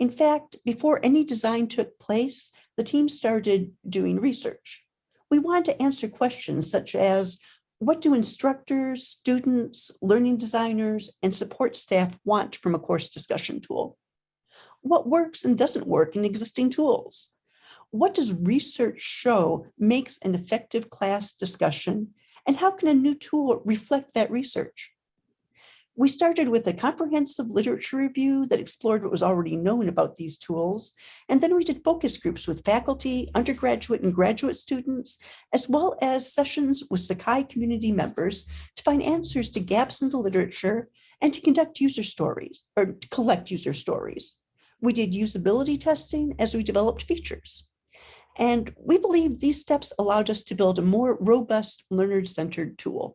In fact, before any design took place, the team started doing research. We wanted to answer questions such as, what do instructors, students, learning designers, and support staff want from a course discussion tool? What works and doesn't work in existing tools? What does research show makes an effective class discussion? And how can a new tool reflect that research? We started with a comprehensive literature review that explored what was already known about these tools. And then we did focus groups with faculty, undergraduate and graduate students, as well as sessions with Sakai community members to find answers to gaps in the literature and to conduct user stories or to collect user stories. We did usability testing as we developed features. And we believe these steps allowed us to build a more robust learner-centered tool.